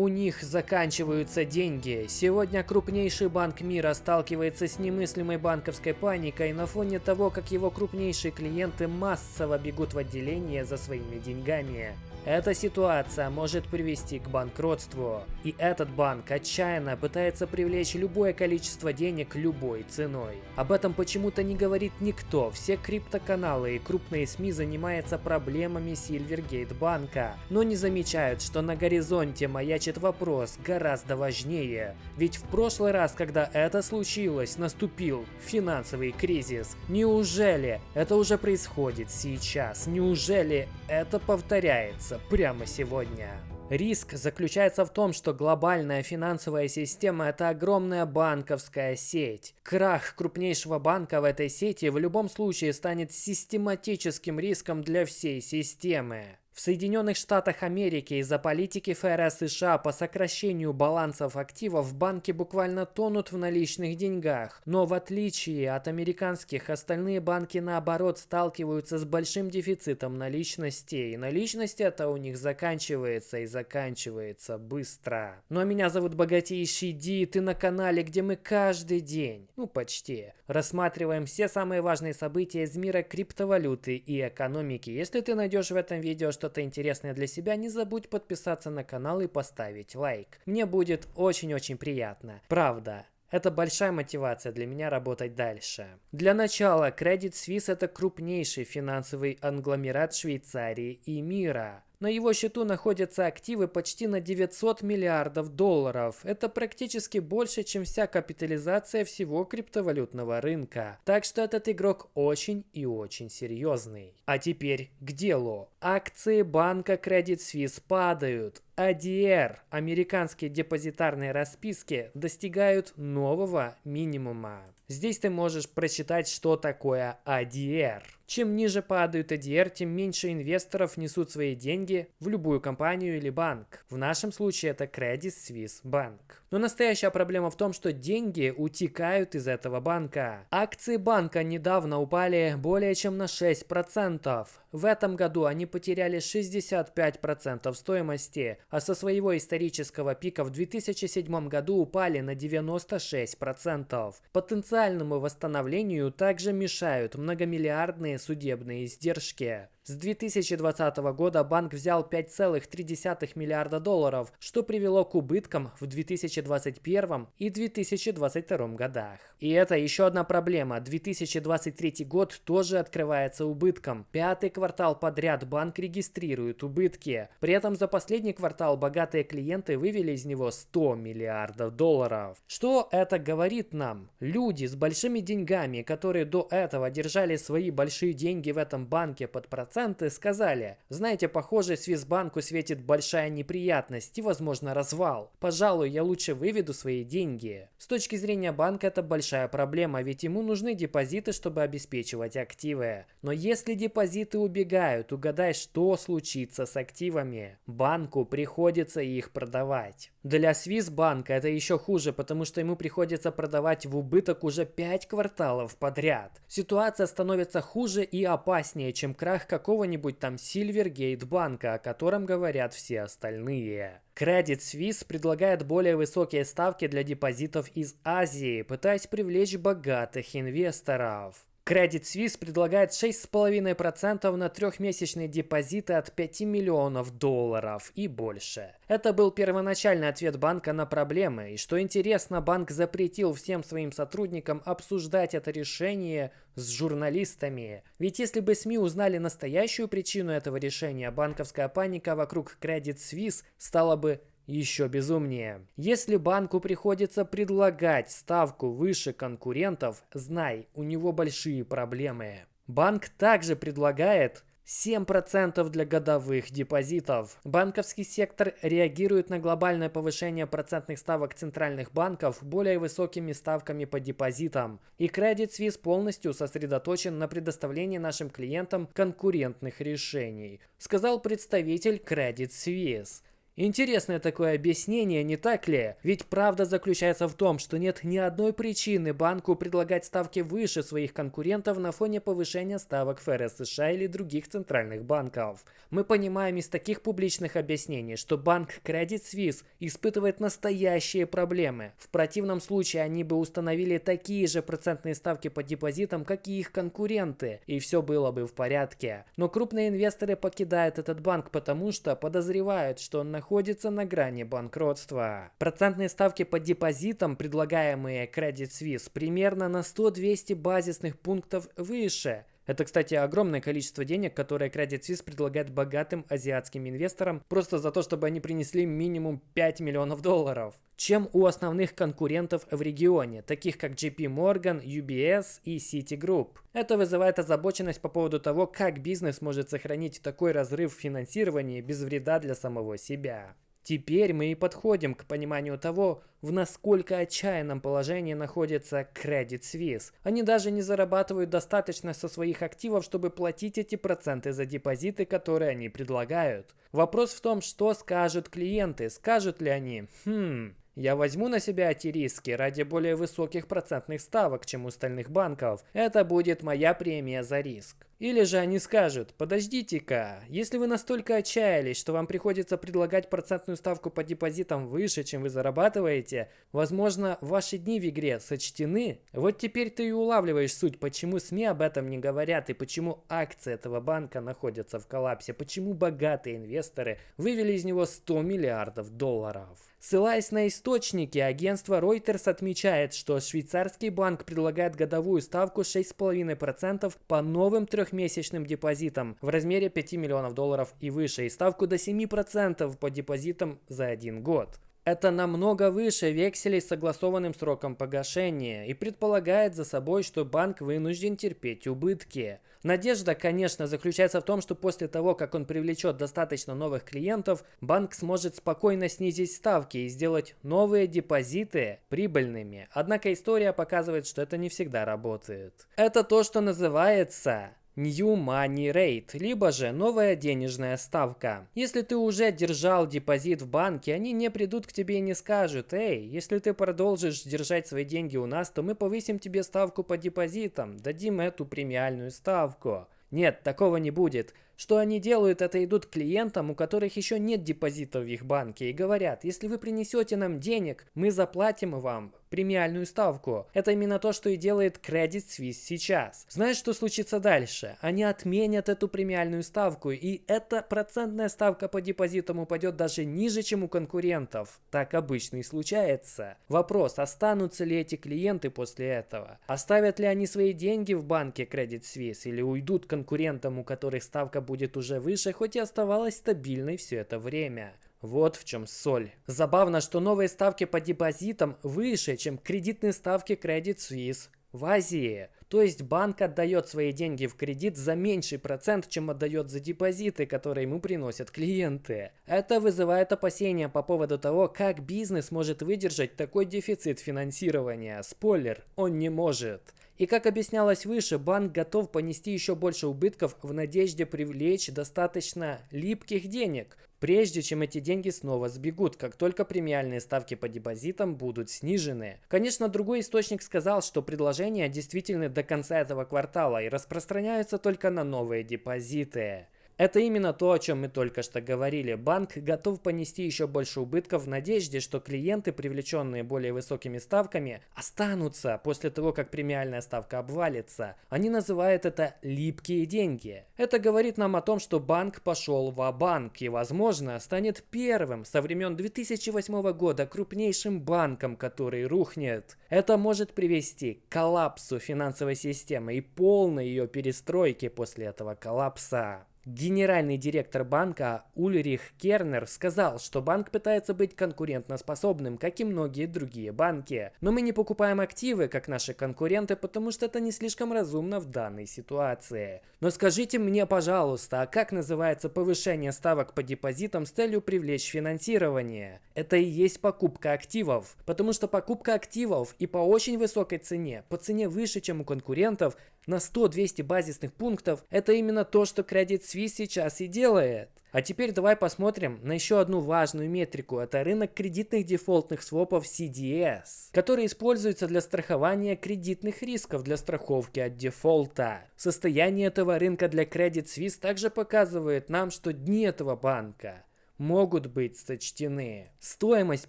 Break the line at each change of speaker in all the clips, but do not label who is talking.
У них заканчиваются деньги. Сегодня крупнейший банк мира сталкивается с немыслимой банковской паникой на фоне того, как его крупнейшие клиенты массово бегут в отделение за своими деньгами. Эта ситуация может привести к банкротству, и этот банк отчаянно пытается привлечь любое количество денег любой ценой. Об этом почему-то не говорит никто, все криптоканалы и крупные СМИ занимаются проблемами Silvergate банка, но не замечают, что на горизонте маячит вопрос гораздо важнее. Ведь в прошлый раз, когда это случилось, наступил финансовый кризис. Неужели это уже происходит сейчас? Неужели это повторяется? прямо сегодня. Риск заключается в том, что глобальная финансовая система – это огромная банковская сеть. Крах крупнейшего банка в этой сети в любом случае станет систематическим риском для всей системы. В Соединенных Штатах Америки из-за политики ФРС США по сокращению балансов активов банки буквально тонут в наличных деньгах. Но в отличие от американских, остальные банки наоборот сталкиваются с большим дефицитом наличностей. Наличность это у них заканчивается и заканчивается быстро. Ну а меня зовут Богатейший Ди, ты на канале, где мы каждый день, ну почти, рассматриваем все самые важные события из мира криптовалюты и экономики. Если ты найдешь в этом видео что-то интересное для себя, не забудь подписаться на канал и поставить лайк. Мне будет очень-очень приятно. Правда. Это большая мотивация для меня работать дальше. Для начала, Credit Suisse это крупнейший финансовый англомерат Швейцарии и мира. На его счету находятся активы почти на 900 миллиардов долларов. Это практически больше, чем вся капитализация всего криптовалютного рынка. Так что этот игрок очень и очень серьезный. А теперь к делу. Акции банка Credit Suisse падают. ADR, американские депозитарные расписки, достигают нового минимума. Здесь ты можешь прочитать, что такое ADR. Чем ниже падают ADR, тем меньше инвесторов несут свои деньги в любую компанию или банк. В нашем случае это Credit Suisse Bank. Но настоящая проблема в том, что деньги утекают из этого банка. Акции банка недавно упали более чем на 6%. В этом году они потеряли 65% стоимости, а со своего исторического пика в 2007 году упали на 96%. Потенциальному восстановлению также мешают многомиллиардные судебные издержки. С 2020 года банк взял 5,3 миллиарда долларов, что привело к убыткам в 2021 и 2022 годах. И это еще одна проблема. 2023 год тоже открывается убытком. Пятый квартал подряд банк регистрирует убытки. При этом за последний квартал богатые клиенты вывели из него 100 миллиардов долларов. Что это говорит нам? Люди с большими деньгами, которые до этого держали свои большие деньги в этом банке под процент, проценты, сказали, знаете, похоже, Свисбанку светит большая неприятность и, возможно, развал. Пожалуй, я лучше выведу свои деньги. С точки зрения банка это большая проблема, ведь ему нужны депозиты, чтобы обеспечивать активы. Но если депозиты убегают, угадай, что случится с активами. Банку приходится их продавать. Для Свисбанка это еще хуже, потому что ему приходится продавать в убыток уже 5 кварталов подряд. Ситуация становится хуже и опаснее, чем крах какого-нибудь там Silvergate банка, о котором говорят все остальные. Credit Suisse предлагает более высокие ставки для депозитов из Азии, пытаясь привлечь богатых инвесторов. Credit Suisse предлагает 6,5% на трехмесячные депозиты от 5 миллионов долларов и больше. Это был первоначальный ответ банка на проблемы, и что интересно, банк запретил всем своим сотрудникам обсуждать это решение с журналистами. Ведь если бы СМИ узнали настоящую причину этого решения, банковская паника вокруг Credit Suisse стала бы еще безумнее. Если банку приходится предлагать ставку выше конкурентов, знай, у него большие проблемы. Банк также предлагает 7% для годовых депозитов. Банковский сектор реагирует на глобальное повышение процентных ставок центральных банков более высокими ставками по депозитам. И Credit Suisse полностью сосредоточен на предоставлении нашим клиентам конкурентных решений, сказал представитель Credit Suisse. Интересное такое объяснение, не так ли? Ведь правда заключается в том, что нет ни одной причины банку предлагать ставки выше своих конкурентов на фоне повышения ставок ФРС США или других центральных банков. Мы понимаем из таких публичных объяснений, что банк Credit Suisse испытывает настоящие проблемы. В противном случае они бы установили такие же процентные ставки по депозитам, как и их конкуренты, и все было бы в порядке. Но крупные инвесторы покидают этот банк, потому что подозревают, что он находится на грани банкротства. Процентные ставки по депозитам, предлагаемые Credit Suisse, примерно на 100-200 базисных пунктов выше. Это, кстати, огромное количество денег, которое Credit Suisse предлагает богатым азиатским инвесторам просто за то, чтобы они принесли минимум 5 миллионов долларов, чем у основных конкурентов в регионе, таких как JP Morgan, UBS и Citigroup. Это вызывает озабоченность по поводу того, как бизнес может сохранить такой разрыв в финансировании без вреда для самого себя. Теперь мы и подходим к пониманию того, в насколько отчаянном положении находится Credit Suisse. Они даже не зарабатывают достаточно со своих активов, чтобы платить эти проценты за депозиты, которые они предлагают. Вопрос в том, что скажут клиенты. Скажут ли они, хм, я возьму на себя эти риски ради более высоких процентных ставок, чем у остальных банков. Это будет моя премия за риск. Или же они скажут, подождите-ка, если вы настолько отчаялись, что вам приходится предлагать процентную ставку по депозитам выше, чем вы зарабатываете, возможно, ваши дни в игре сочтены. Вот теперь ты и улавливаешь суть, почему СМИ об этом не говорят и почему акции этого банка находятся в коллапсе, почему богатые инвесторы вывели из него 100 миллиардов долларов. Ссылаясь на источники, агентство Reuters отмечает, что швейцарский банк предлагает годовую ставку 6,5% по новым трехмесячным депозитам в размере 5 миллионов долларов и выше, и ставку до 7% по депозитам за один год. Это намного выше векселей с согласованным сроком погашения и предполагает за собой, что банк вынужден терпеть убытки. Надежда, конечно, заключается в том, что после того, как он привлечет достаточно новых клиентов, банк сможет спокойно снизить ставки и сделать новые депозиты прибыльными. Однако история показывает, что это не всегда работает. Это то, что называется New Money Rate, либо же новая денежная ставка. Если ты уже держал депозит в банке, они не придут к тебе и не скажут, эй, если ты продолжишь держать свои деньги у нас, то мы повысим тебе ставку по депозитам, дадим эту премиальную ставку. Нет, такого не будет. Что они делают, это идут к клиентам, у которых еще нет депозитов в их банке, и говорят, если вы принесете нам денег, мы заплатим вам премиальную ставку. Это именно то, что и делает Credit Suisse сейчас. Знаешь, что случится дальше? Они отменят эту премиальную ставку, и эта процентная ставка по депозитам упадет даже ниже, чем у конкурентов. Так обычно и случается. Вопрос, останутся ли эти клиенты после этого? Оставят ли они свои деньги в банке Credit Suisse или уйдут конкурентам, у которых ставка будет уже выше, хоть и оставалась стабильной все это время? Вот в чем соль. Забавно, что новые ставки по депозитам выше, чем кредитные ставки Credit Suisse в Азии. То есть банк отдает свои деньги в кредит за меньший процент, чем отдает за депозиты, которые ему приносят клиенты. Это вызывает опасения по поводу того, как бизнес может выдержать такой дефицит финансирования. Спойлер, он не может. И как объяснялось выше, банк готов понести еще больше убытков в надежде привлечь достаточно липких денег, прежде чем эти деньги снова сбегут, как только премиальные ставки по депозитам будут снижены. Конечно, другой источник сказал, что предложения действительно до конца этого квартала и распространяются только на новые депозиты. Это именно то, о чем мы только что говорили. Банк готов понести еще больше убытков в надежде, что клиенты, привлеченные более высокими ставками, останутся после того, как премиальная ставка обвалится. Они называют это «липкие деньги». Это говорит нам о том, что банк пошел в банк и, возможно, станет первым со времен 2008 года крупнейшим банком, который рухнет. Это может привести к коллапсу финансовой системы и полной ее перестройке после этого коллапса. Генеральный директор банка Ульрих Кернер сказал, что банк пытается быть конкурентоспособным, как и многие другие банки. Но мы не покупаем активы, как наши конкуренты, потому что это не слишком разумно в данной ситуации. Но скажите мне, пожалуйста, а как называется повышение ставок по депозитам с целью привлечь финансирование? Это и есть покупка активов. Потому что покупка активов и по очень высокой цене, по цене выше, чем у конкурентов, на 100-200 базисных пунктов, это именно то, что Credit Suisse сейчас и делает. А теперь давай посмотрим на еще одну важную метрику. Это рынок кредитных дефолтных свопов CDS, который используется для страхования кредитных рисков для страховки от дефолта. Состояние этого рынка для Credit Suisse также показывает нам, что дни этого банка могут быть сочтены. Стоимость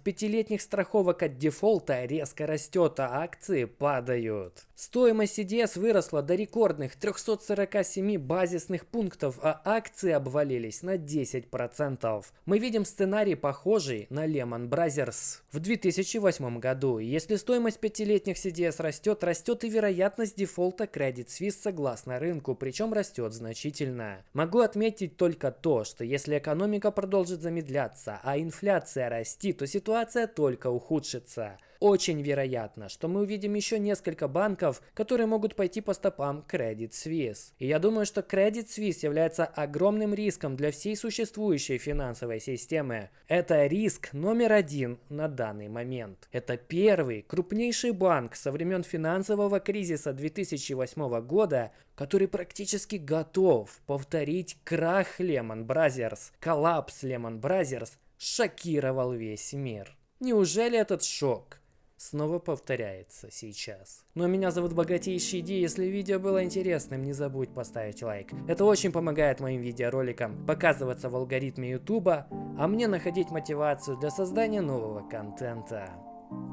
пятилетних страховок от дефолта резко растет, а акции падают. Стоимость CDS выросла до рекордных 347 базисных пунктов, а акции обвалились на 10%. Мы видим сценарий похожий на Lehman Brothers в 2008 году. Если стоимость пятилетних CDS растет, растет и вероятность дефолта Credit Suisse согласно рынку, причем растет значительно. Могу отметить только то, что если экономика продолжит замедляться, а инфляция расти, то ситуация только ухудшится. Очень вероятно, что мы увидим еще несколько банков, которые могут пойти по стопам Credit Suisse. И я думаю, что Credit Suisse является огромным риском для всей существующей финансовой системы. Это риск номер один на данный момент. Это первый крупнейший банк со времен финансового кризиса 2008 года, который практически готов повторить крах Lehman Brothers. Коллапс Lehman Brothers шокировал весь мир. Неужели этот шок снова повторяется сейчас. Ну а меня зовут Богатейший Ди, если видео было интересным, не забудь поставить лайк. Это очень помогает моим видеороликам показываться в алгоритме ютуба, а мне находить мотивацию для создания нового контента.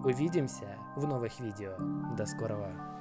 Увидимся в новых видео. До скорого.